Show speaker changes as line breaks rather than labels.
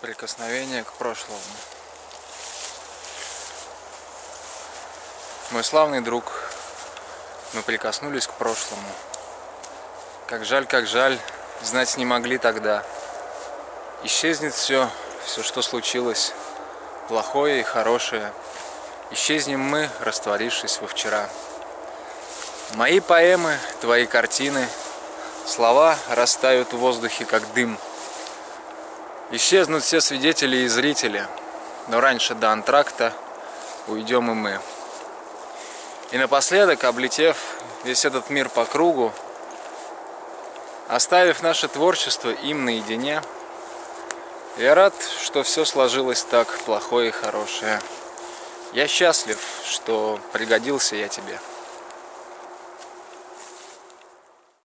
Прикосновение к прошлому. Мой славный друг, мы прикоснулись к прошлому. Как жаль, как жаль, знать не могли тогда. Исчезнет все, все, что случилось, плохое и хорошее. Исчезнем мы, растворившись во вчера. Мои поэмы, твои картины, слова растают в воздухе, как дым. Исчезнут все свидетели и зрители, но раньше до антракта уйдем и мы. И напоследок, облетев весь этот мир по кругу, оставив наше творчество им наедине, я рад, что все сложилось так плохое и хорошее. Я счастлив, что пригодился я тебе.